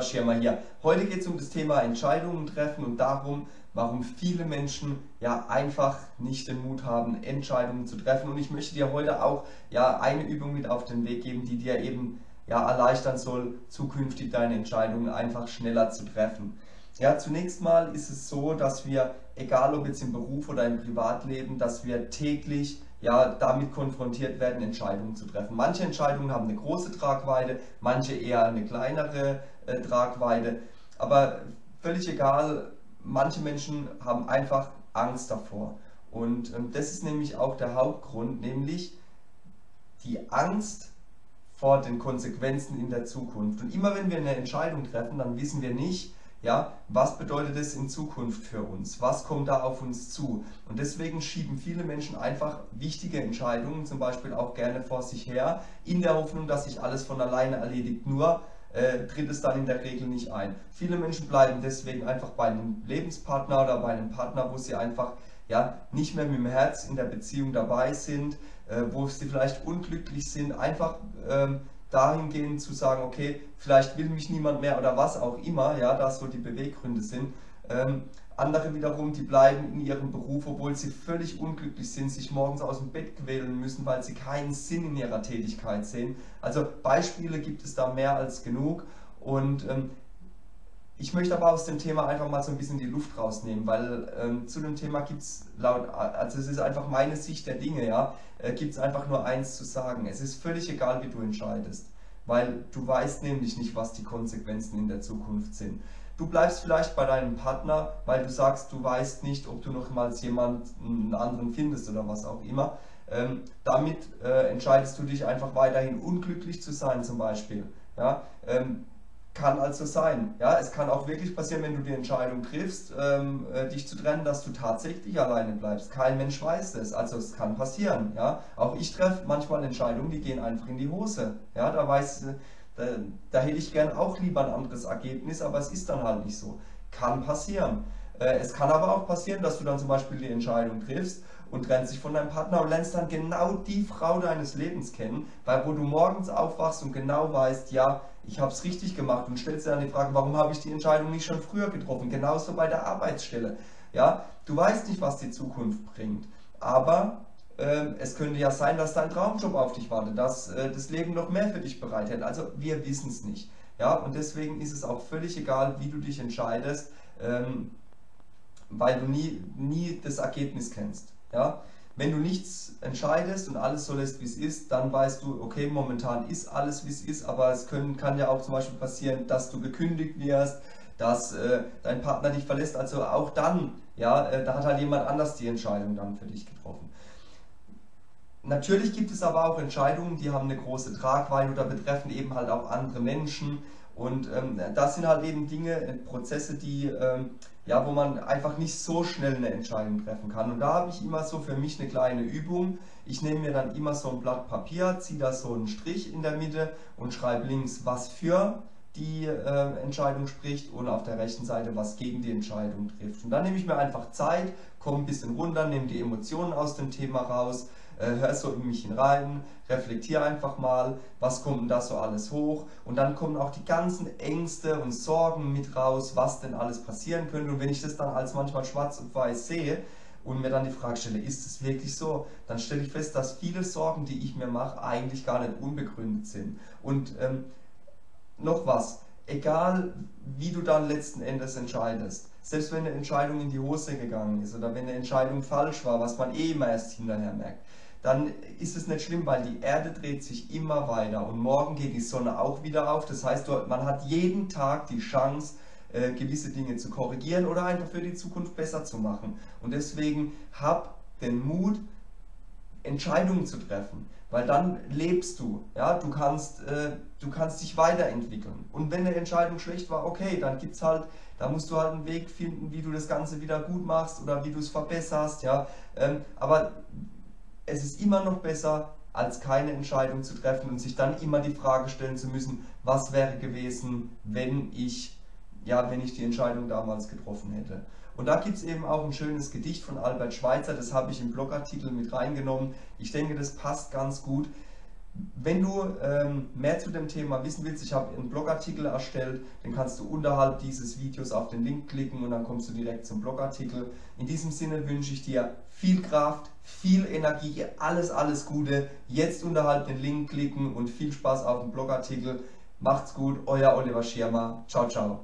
Schirmer hier. Heute geht es um das Thema Entscheidungen treffen und darum, warum viele Menschen ja einfach nicht den Mut haben, Entscheidungen zu treffen. Und ich möchte dir heute auch ja eine Übung mit auf den Weg geben, die dir eben ja erleichtern soll, zukünftig deine Entscheidungen einfach schneller zu treffen. Ja, zunächst mal ist es so, dass wir, egal ob jetzt im Beruf oder im Privatleben, dass wir täglich ja, damit konfrontiert werden, Entscheidungen zu treffen. Manche Entscheidungen haben eine große Tragweite, manche eher eine kleinere äh, Tragweite. Aber völlig egal, manche Menschen haben einfach Angst davor. Und ähm, das ist nämlich auch der Hauptgrund, nämlich die Angst vor den Konsequenzen in der Zukunft. Und immer wenn wir eine Entscheidung treffen, dann wissen wir nicht, ja, was bedeutet es in Zukunft für uns? Was kommt da auf uns zu? Und deswegen schieben viele Menschen einfach wichtige Entscheidungen, zum Beispiel auch gerne vor sich her, in der Hoffnung, dass sich alles von alleine erledigt. Nur äh, tritt es dann in der Regel nicht ein. Viele Menschen bleiben deswegen einfach bei einem Lebenspartner oder bei einem Partner, wo sie einfach ja, nicht mehr mit dem Herz in der Beziehung dabei sind, äh, wo sie vielleicht unglücklich sind, einfach ähm, dahingehend zu sagen, okay, vielleicht will mich niemand mehr oder was auch immer, ja, da so die Beweggründe sind. Ähm, andere wiederum, die bleiben in ihrem Beruf, obwohl sie völlig unglücklich sind, sich morgens aus dem Bett quälen müssen, weil sie keinen Sinn in ihrer Tätigkeit sehen. Also Beispiele gibt es da mehr als genug und ähm, ich möchte aber aus dem Thema einfach mal so ein bisschen die Luft rausnehmen, weil ähm, zu dem Thema gibt es laut, also es ist einfach meine Sicht der Dinge, ja, äh, gibt es einfach nur eins zu sagen. Es ist völlig egal, wie du entscheidest, weil du weißt nämlich nicht, was die Konsequenzen in der Zukunft sind. Du bleibst vielleicht bei deinem Partner, weil du sagst, du weißt nicht, ob du noch mal jemanden anderen findest oder was auch immer. Ähm, damit äh, entscheidest du dich einfach weiterhin unglücklich zu sein zum Beispiel. Ja? Ähm, kann also sein. Ja, es kann auch wirklich passieren, wenn du die Entscheidung triffst, ähm, äh, dich zu trennen, dass du tatsächlich alleine bleibst. Kein Mensch weiß es. Also es kann passieren. Ja, auch ich treffe manchmal Entscheidungen, die gehen einfach in die Hose. Ja, da weiß, äh, da, da hätte ich gern auch lieber ein anderes Ergebnis, aber es ist dann halt nicht so. Kann passieren. Äh, es kann aber auch passieren, dass du dann zum Beispiel die Entscheidung triffst und trennst dich von deinem Partner und lernst dann genau die Frau deines Lebens kennen, weil wo du morgens aufwachst und genau weißt, ja, ich habe es richtig gemacht und stellst dir dann die Frage, warum habe ich die Entscheidung nicht schon früher getroffen? Genauso bei der Arbeitsstelle. Ja, du weißt nicht, was die Zukunft bringt, aber äh, es könnte ja sein, dass dein Traumjob auf dich wartet, dass äh, das Leben noch mehr für dich bereithält. Also wir wissen es nicht. Ja, und deswegen ist es auch völlig egal, wie du dich entscheidest. Ähm, weil du nie, nie das Ergebnis kennst. Ja? Wenn du nichts entscheidest und alles so lässt, wie es ist, dann weißt du, okay, momentan ist alles, wie es ist, aber es können, kann ja auch zum Beispiel passieren, dass du gekündigt wirst, dass äh, dein Partner dich verlässt. Also auch dann, ja, äh, da hat halt jemand anders die Entscheidung dann für dich getroffen. Natürlich gibt es aber auch Entscheidungen, die haben eine große Tragweite oder betreffen eben halt auch andere Menschen. Und ähm, das sind halt eben Dinge, äh, Prozesse, die, ähm, ja, wo man einfach nicht so schnell eine Entscheidung treffen kann. Und da habe ich immer so für mich eine kleine Übung. Ich nehme mir dann immer so ein Blatt Papier, ziehe da so einen Strich in der Mitte und schreibe links, was für die äh, Entscheidung spricht und auf der rechten Seite, was gegen die Entscheidung trifft. Und dann nehme ich mir einfach Zeit, komme ein bisschen runter, nehme die Emotionen aus dem Thema raus, hör so in mich hinein, reflektiere einfach mal, was kommt denn da so alles hoch und dann kommen auch die ganzen Ängste und Sorgen mit raus, was denn alles passieren könnte und wenn ich das dann als manchmal schwarz und weiß sehe, und mir dann die Frage stelle, ist es wirklich so? Dann stelle ich fest, dass viele Sorgen, die ich mir mache, eigentlich gar nicht unbegründet sind. Und ähm, noch was, egal wie du dann letzten Endes entscheidest, selbst wenn eine Entscheidung in die Hose gegangen ist oder wenn eine Entscheidung falsch war, was man eh immer erst hinterher merkt, dann ist es nicht schlimm, weil die Erde dreht sich immer weiter und morgen geht die Sonne auch wieder auf. Das heißt, man hat jeden Tag die Chance, äh, gewisse Dinge zu korrigieren oder einfach für die Zukunft besser zu machen. Und deswegen hab den Mut, Entscheidungen zu treffen, weil dann lebst du, ja, du kannst, äh, du kannst dich weiterentwickeln. Und wenn eine Entscheidung schlecht war, okay, dann gibt's halt, da musst du halt einen Weg finden, wie du das Ganze wieder gut machst oder wie du es verbesserst, ja. Ähm, aber es ist immer noch besser, als keine Entscheidung zu treffen und sich dann immer die Frage stellen zu müssen, was wäre gewesen, wenn ich, ja, wenn ich die Entscheidung damals getroffen hätte. Und da gibt es eben auch ein schönes Gedicht von Albert Schweitzer, das habe ich im Blogartikel mit reingenommen. Ich denke, das passt ganz gut. Wenn du ähm, mehr zu dem Thema wissen willst, ich habe einen Blogartikel erstellt, den kannst du unterhalb dieses Videos auf den Link klicken und dann kommst du direkt zum Blogartikel. In diesem Sinne wünsche ich dir viel Kraft, viel Energie, alles, alles Gute. Jetzt unterhalb den Link klicken und viel Spaß auf dem Blogartikel. Macht's gut, euer Oliver Schirmer. Ciao, ciao.